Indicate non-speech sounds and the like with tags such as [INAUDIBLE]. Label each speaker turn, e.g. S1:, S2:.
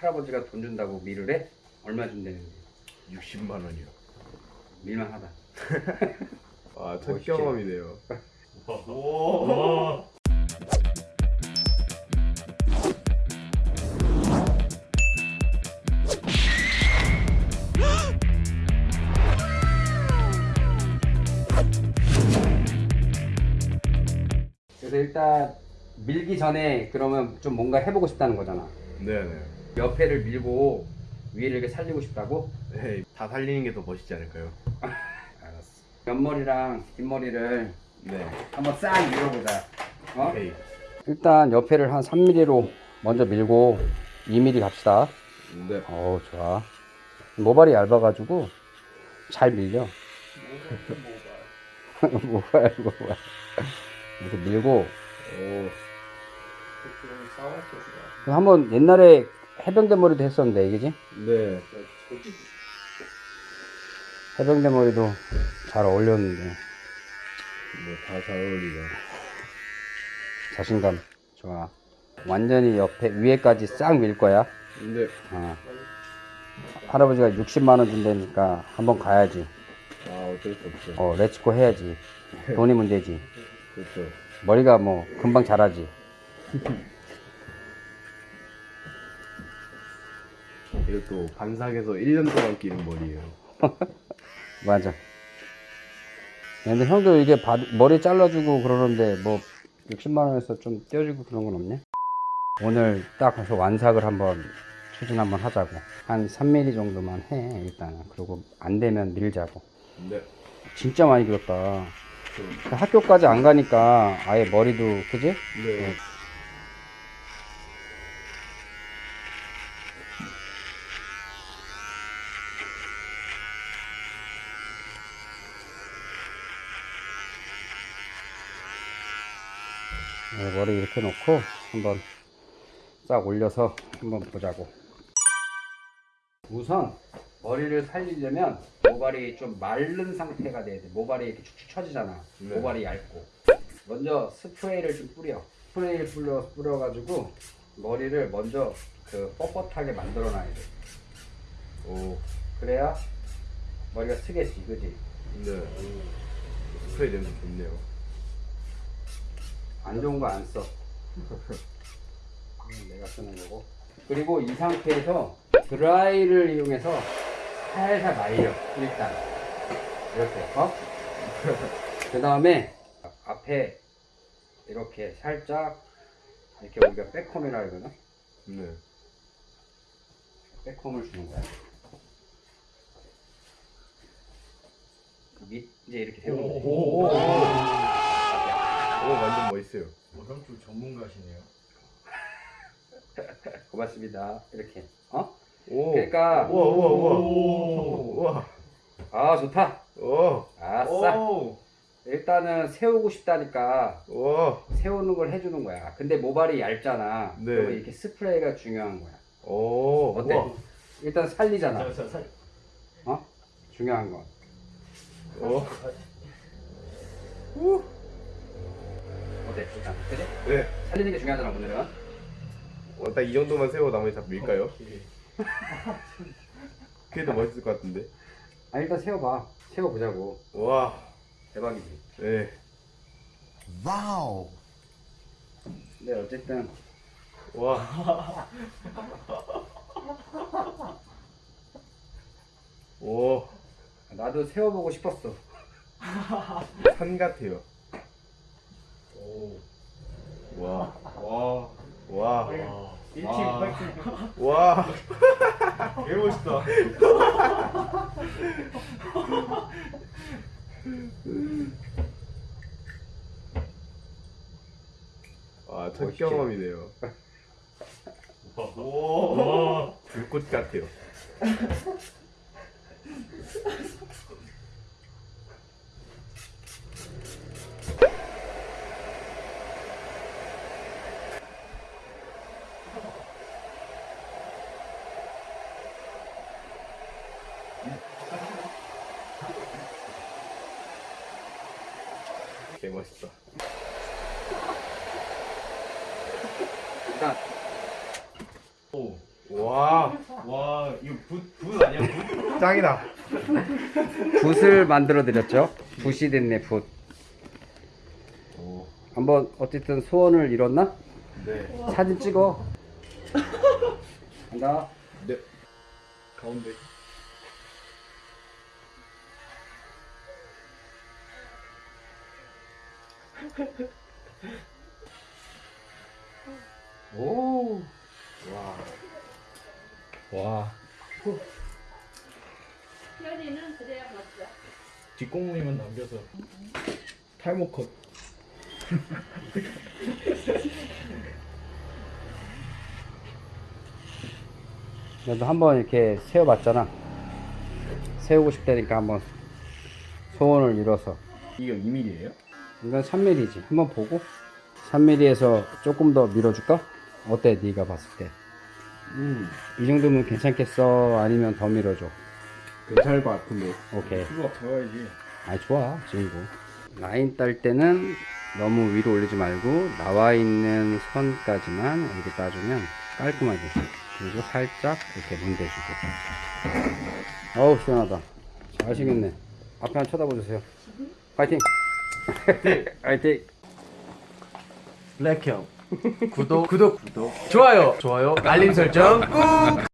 S1: 할아버지가 돈 준다고 밀을 해? 얼마 준다는데
S2: 60만 원이요.
S1: 밀만하다 [LAUGHS]
S2: 아, 첫
S1: 멋있지?
S2: 경험이네요.
S3: 오.
S1: 그래서 일단 밀기 전에 그러면 좀 뭔가 해보고 싶다는 거잖아
S2: 네네.
S1: 옆에를 밀고 위를 이렇게 살리고 싶다고?
S2: 네, 다 살리는 게 더 멋있지 않을까요? [LAUGHS]
S1: 알았어 옆머리랑 뒷머리를
S2: 네.
S1: 한번 싹 밀어보자 어?
S2: 오케이.
S1: 일단 옆에를 한 3mm로 먼저 밀고 2mm 갑시다
S2: 네.
S1: 어우 좋아 모발이 얇아가지고 잘 밀려 [LAUGHS] 모발 모발 이렇게 밀고
S2: 오.
S1: 그 한번 옛날에 해병대 머리도 했었는데 그지?
S2: 네.
S1: 해병대 머리도 잘 어울렸는데
S2: 뭐 다 잘 어울리죠.
S1: 자신감 좋아 완전히 옆에 위에까지 싹 밀 거야
S2: 근데
S1: 어. 할아버지가 60만 원 준다니까 한번 가야지
S2: 아 어쩔 수 없죠.
S1: 어 let's go 해야지 돈이 문제지
S2: 그렇죠.
S1: 머리가 뭐 금방 자라지 [LAUGHS]
S2: 이것도 반삭에서 1년 동안 기른 머리예요. [LAUGHS]
S1: 맞아 근데 형도 이게 받- 머리 잘라주고 그러는데 뭐 60만 원에서 좀 떼어주고 그런 건 없냐? 오늘 딱 가서 완삭을 한번 추진 한번 하자고 한 3mm 정도만 해 일단은 그리고 안 되면 밀자고
S2: 네.
S1: 진짜 많이 길었다 학교까지 안 가니까 아예 머리도 그지?
S2: 네.
S1: 네, 머리 이렇게 놓고 한번 싹 올려서 한번 보자고 우선 머리를 살리려면 모발이 좀 마른 상태가 돼야 돼 모발이 이렇게 축축 처지잖아
S2: 네.
S1: 모발이 얇고 먼저 스프레이를 좀 뿌려 스프레이를 뿌려, 뿌려가지고 머리를 먼저 그 뻣뻣하게 만들어 놔야 돼
S2: 오.
S1: 그래야 머리가 쓰겠지 그지
S2: 네. 스프레이 냄새 좋네요.
S1: 안 좋은 거 안 써. [LAUGHS] 내가 쓰는 거고. 그리고 이 상태에서 드라이를 이용해서 살살 말려. 일단. 이렇게. 어? [LAUGHS] 그 다음에 앞에 이렇게 살짝 이렇게 우리가 백홈이라 그러나?
S2: 네.
S1: 백홈을 주는 거야. 그 밑, 이제 이렇게 세우는 거야.
S3: 오.
S2: 오 완전 멋있어요.
S3: 형좀 전문가시네요. [LAUGHS]
S1: 고맙습니다. 이렇게. 어?
S2: 오.
S1: 그러니까
S2: 우와 우와 우와.
S3: 오.
S2: 우와.
S1: 아 좋다.
S2: 오.
S1: 아싸.
S3: 오.
S1: 일단은 세우고 싶다니까
S2: 우와.
S1: 세우는 걸 해주는 거야. 근데 모발이 얇잖아.
S2: 네.
S1: 그러면 이렇게 스프레이가 중요한 거야.
S2: 오.
S1: 어때?
S2: 우와.
S1: 일단 살리잖아.
S3: 자, 자, 살.
S1: 어? 중요한 건.
S2: 오.
S1: 어때? 일단 그지?
S2: 네.
S1: 살리는 게 중요하잖아 오늘은.
S2: 어, 딱이 정도만 세워 나머지 다 밀까요?
S3: 오케이.
S2: 그게 더 멋있을 것 같은데.
S1: 아 일단 세워봐. 세워보자고.
S2: 와.
S1: 대박이지.
S2: 네.
S1: 근데 어쨌든
S2: 와. [LAUGHS] 오.
S1: 나도 세워보고 싶었어.
S2: 산 같아요.
S3: 오.
S2: 와.
S3: 와.
S2: 와.
S3: 와. 1팀
S2: 와.
S3: 파이팅.
S2: 와.
S3: 개 멋있다.
S2: 와, 첫
S1: 멋있지?
S2: 경험이네요.
S3: 오.
S2: 불꽃 같아요. 개 멋있다.
S1: 일단
S3: 오.
S2: 오.
S3: 와. 와, 이거 붓, 붓 아니야, 붓?
S2: 짱이다.
S1: 붓을 만들어 드렸죠. 붓이 됐네 붓.
S2: 오.
S1: 한번 어쨌든 소원을 이뤘나?
S2: 네.
S1: 사진 찍어. 간다.
S2: 네. 가운데. 오. 와. 와.
S4: 현이는 그래야 맞죠.
S2: 뒷공무니만 남겨서 탈모 컷.
S1: 너도 한번 이렇게 세워봤잖아. 세우고 싶다니까 한번 소원을 이뤄서.
S2: 이거 2mm예요?
S1: 이건 3mm지. 한번 보고 3mm에서 조금 더 밀어줄까? 어때? 네가 봤을 때.
S2: 음.
S1: 이 정도면 괜찮겠어? 아니면 더 밀어줘?
S2: 괜찮을 것 같은데.
S1: 오케이.
S2: 수박 잡아야지.
S1: 아이 좋아 지금도 라인 딸 때는 너무 위로 올리지 말고 나와 있는 선까지만 이렇게 따주면 깔끔하게 그리고 살짝 이렇게 문대주고 어우 시원하다 잘하시겠네 앞에 한 쳐다보세요 파이팅 파이팅
S2: 블랙형. [LAUGHS] 구독, 구독, 구독. 좋아요, 좋아요. 알림 설정 꾹.